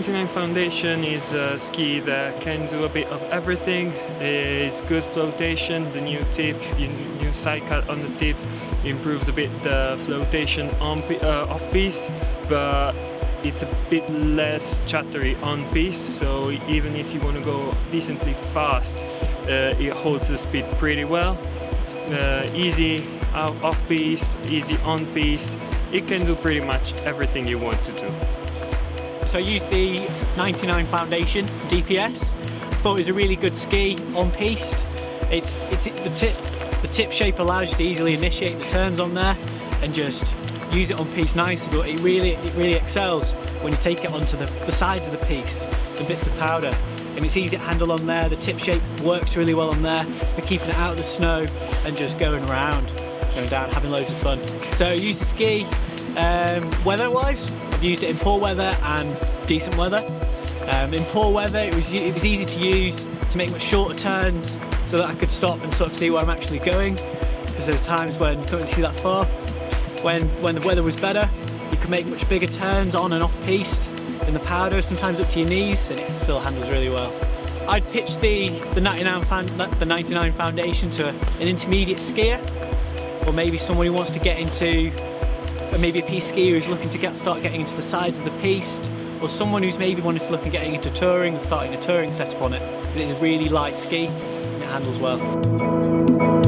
Foundation is a ski that can do a bit of everything. It's good flotation, the new tip, the new side cut on the tip improves a bit the flotation on uh, off piste, but it's a bit less chattery on piste. So even if you want to go decently fast, uh, it holds the speed pretty well. Uh, easy off piste, easy on piste. It can do pretty much everything you want to do. So I used the 99 Foundation DPS. Thought it was a really good ski on piste. It's, it's the tip the tip shape allows you to easily initiate the turns on there and just use it on piste nicely, but it really it really excels when you take it onto the, the sides of the piste, the bits of powder. And it's easy to handle on there, the tip shape works really well on there for keeping it out of the snow and just going around, going down, having loads of fun. So use the ski um, weather-wise, I've used it in poor weather and decent weather. Um, in poor weather, it was, it was easy to use to make much shorter turns so that I could stop and sort of see where I'm actually going because there's times when couldn't see that far. When, when the weather was better, you could make much bigger turns on and off piste in the powder, sometimes up to your knees, and it still handles really well. I'd pitch the, the, 99, the 99 Foundation to an intermediate skier, or maybe someone who wants to get into maybe a piste skier who's looking to get start getting into the sides of the piste or someone who's maybe wanting to look at getting into touring and starting a touring setup on it because it's a really light ski and it handles well.